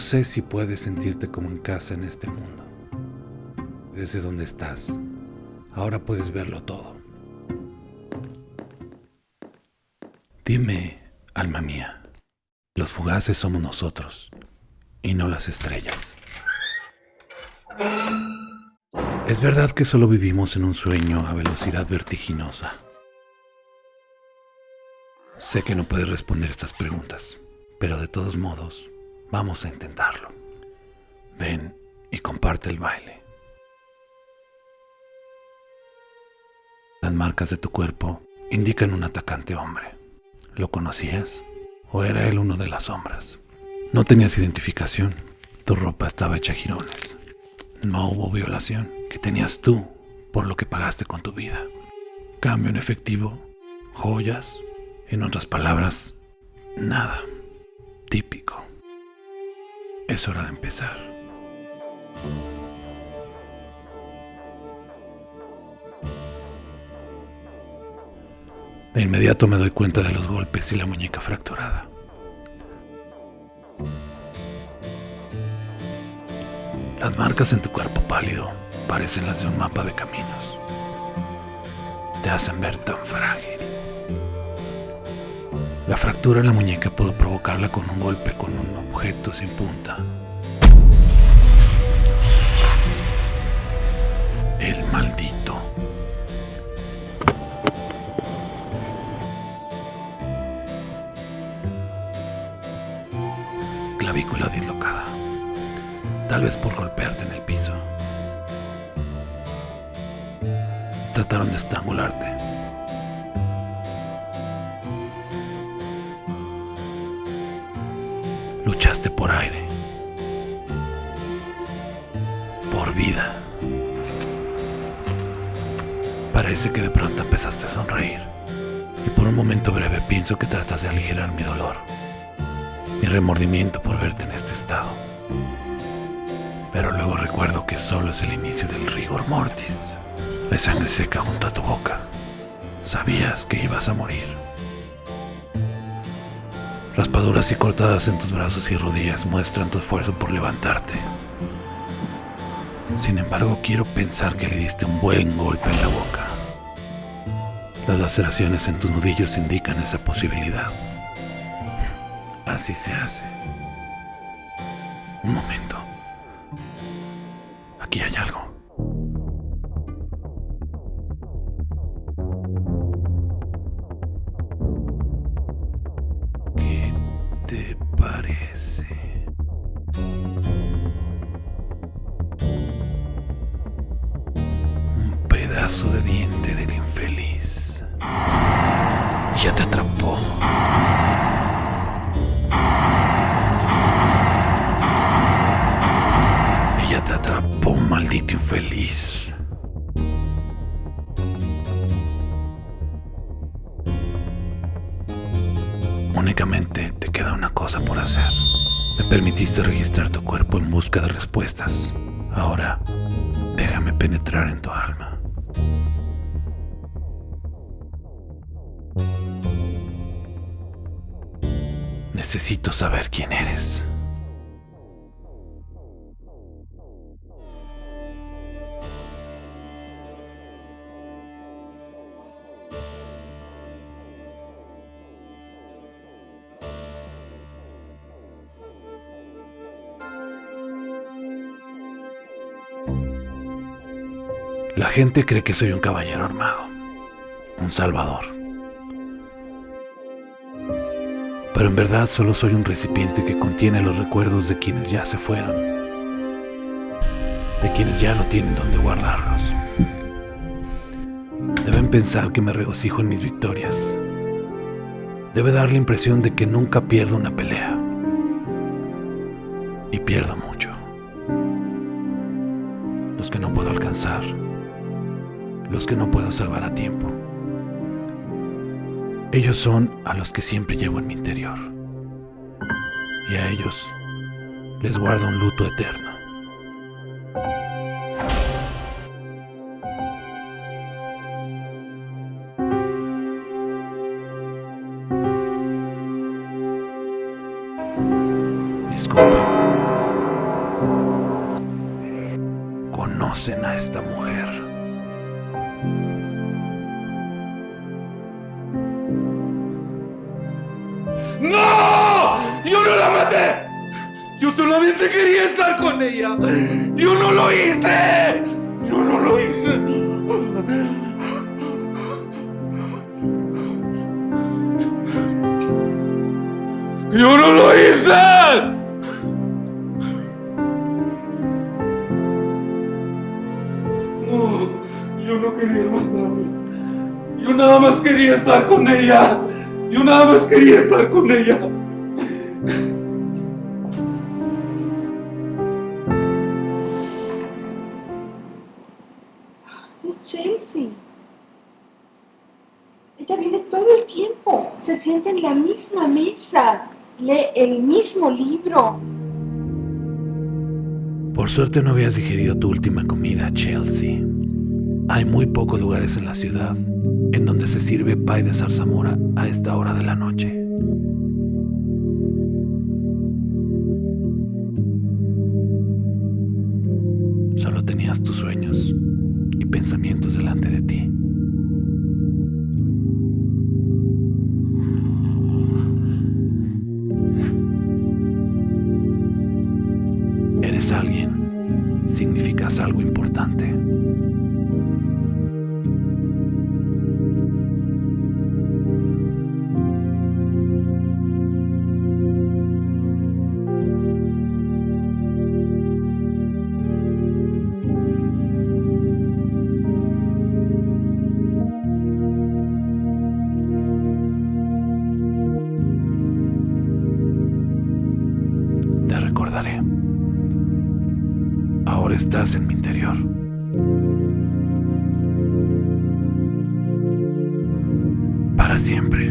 No sé si puedes sentirte como en casa en este mundo. Desde donde estás, ahora puedes verlo todo. Dime, alma mía, los fugaces somos nosotros y no las estrellas. Es verdad que solo vivimos en un sueño a velocidad vertiginosa. Sé que no puedes responder estas preguntas, pero de todos modos, vamos a intentarlo. Ven y comparte el baile. Las marcas de tu cuerpo indican un atacante hombre. ¿Lo conocías? ¿O era él uno de las sombras? No tenías identificación. Tu ropa estaba hecha girones. No hubo violación que tenías tú por lo que pagaste con tu vida. Cambio en efectivo, joyas, en otras palabras, nada. Típico. Es hora de empezar. De inmediato me doy cuenta de los golpes y la muñeca fracturada. Las marcas en tu cuerpo pálido parecen las de un mapa de caminos. Te hacen ver tan frágil. La fractura en la muñeca puedo provocarla con un golpe con un objeto sin punta. El maldito. Clavícula dislocada. Tal vez por golpearte en el piso. Trataron de estrangularte. Luchaste por aire. Por vida. Parece que de pronto empezaste a sonreír. Y por un momento breve pienso que tratas de aligerar mi dolor. Mi remordimiento por verte en este estado. Pero luego recuerdo que solo es el inicio del rigor mortis. Hay sangre seca junto a tu boca. Sabías que ibas a morir. Raspaduras y cortadas en tus brazos y rodillas muestran tu esfuerzo por levantarte. Sin embargo, quiero pensar que le diste un buen golpe en la boca. Las laceraciones en tus nudillos indican esa posibilidad. Así se hace. Un momento. Te parece? Un pedazo de diente del infeliz. Ya te atrapó. Ella te atrapó, maldito infeliz. Únicamente queda una cosa por hacer. Me permitiste registrar tu cuerpo en busca de respuestas. Ahora, déjame penetrar en tu alma. Necesito saber quién eres. La gente cree que soy un caballero armado, un salvador. Pero en verdad solo soy un recipiente que contiene los recuerdos de quienes ya se fueron, de quienes ya no tienen donde guardarlos. Deben pensar que me regocijo en mis victorias. Debe dar la impresión de que nunca pierdo una pelea. Y pierdo mucho. Los que no puedo alcanzar los que no puedo salvar a tiempo. Ellos son a los que siempre llevo en mi interior. Y a ellos les guardo un luto eterno. Disculpen. Conocen a esta mujer. ¡Yo solamente quería estar con ella. Yo no lo hice. Yo no lo hice. Yo no lo hice. No, yo no quería matarla. Yo nada más quería estar con ella. Yo nada más quería estar con ella. Sienta en la misma mesa. Lee el mismo libro. Por suerte no habías digerido tu última comida, Chelsea. Hay muy pocos lugares en la ciudad en donde se sirve pay de zarzamora a esta hora de la noche. Solo tenías tus sueños y pensamientos delante de ti. Ahora estás en mi interior. Para siempre.